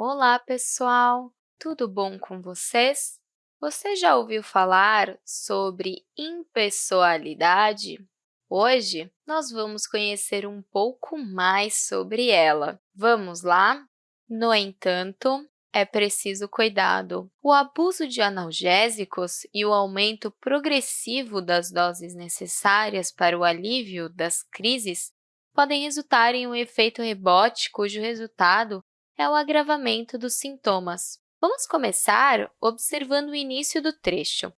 Olá, pessoal! Tudo bom com vocês? Você já ouviu falar sobre impessoalidade? Hoje, nós vamos conhecer um pouco mais sobre ela. Vamos lá? No entanto, é preciso cuidado. O abuso de analgésicos e o aumento progressivo das doses necessárias para o alívio das crises podem resultar em um efeito rebote cujo resultado é o agravamento dos sintomas. Vamos começar observando o início do trecho.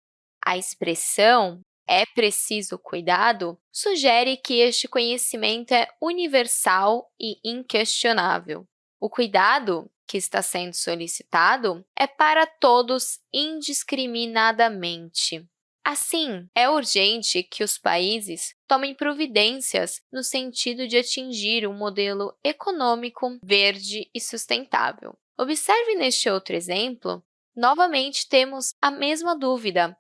A expressão é preciso cuidado sugere que este conhecimento é universal e inquestionável. O cuidado que está sendo solicitado é para todos indiscriminadamente. Assim, é urgente que os países tomem providências no sentido de atingir um modelo econômico verde e sustentável. Observe neste outro exemplo, novamente temos a mesma dúvida.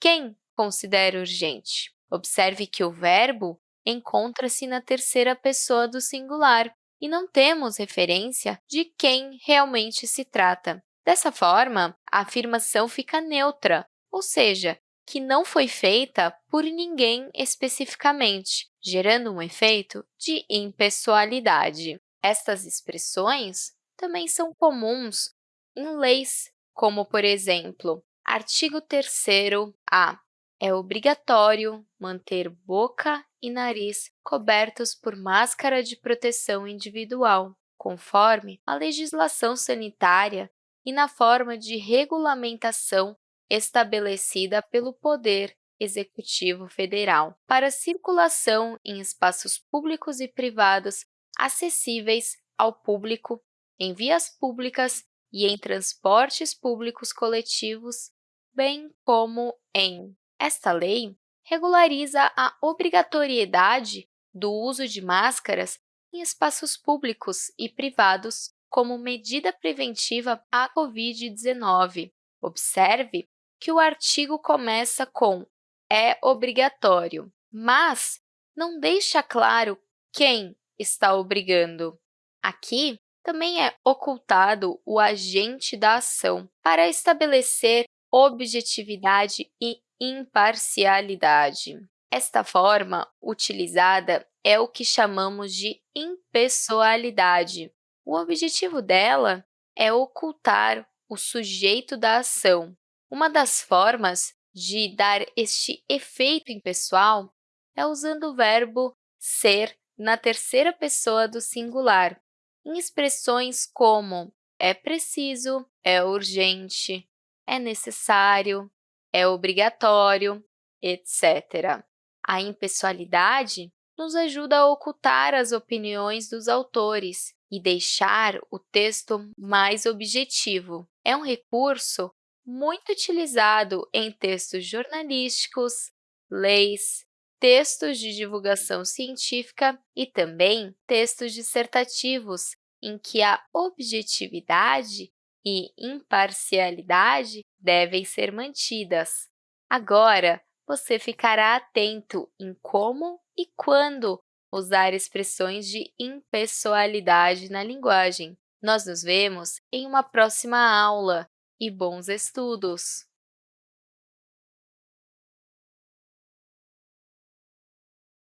Quem considera urgente? Observe que o verbo encontra-se na terceira pessoa do singular e não temos referência de quem realmente se trata. Dessa forma, a afirmação fica neutra, ou seja, que não foi feita por ninguém especificamente, gerando um efeito de impessoalidade. Estas expressões também são comuns em leis, como, por exemplo, artigo 3º-A. É obrigatório manter boca e nariz cobertos por máscara de proteção individual, conforme a legislação sanitária e na forma de regulamentação estabelecida pelo Poder Executivo Federal para circulação em espaços públicos e privados acessíveis ao público, em vias públicas e em transportes públicos coletivos, bem como em. Esta lei regulariza a obrigatoriedade do uso de máscaras em espaços públicos e privados como medida preventiva à COVID-19. Observe que o artigo começa com é obrigatório, mas não deixa claro quem está obrigando. Aqui, também é ocultado o agente da ação para estabelecer objetividade e imparcialidade. Esta forma utilizada é o que chamamos de impessoalidade. O objetivo dela é ocultar o sujeito da ação, uma das formas de dar este efeito impessoal é usando o verbo ser na terceira pessoa do singular, em expressões como é preciso, é urgente, é necessário, é obrigatório, etc. A impessoalidade nos ajuda a ocultar as opiniões dos autores e deixar o texto mais objetivo. É um recurso muito utilizado em textos jornalísticos, leis, textos de divulgação científica e também textos dissertativos, em que a objetividade e imparcialidade devem ser mantidas. Agora, você ficará atento em como e quando usar expressões de impessoalidade na linguagem. Nós nos vemos em uma próxima aula e bons estudos!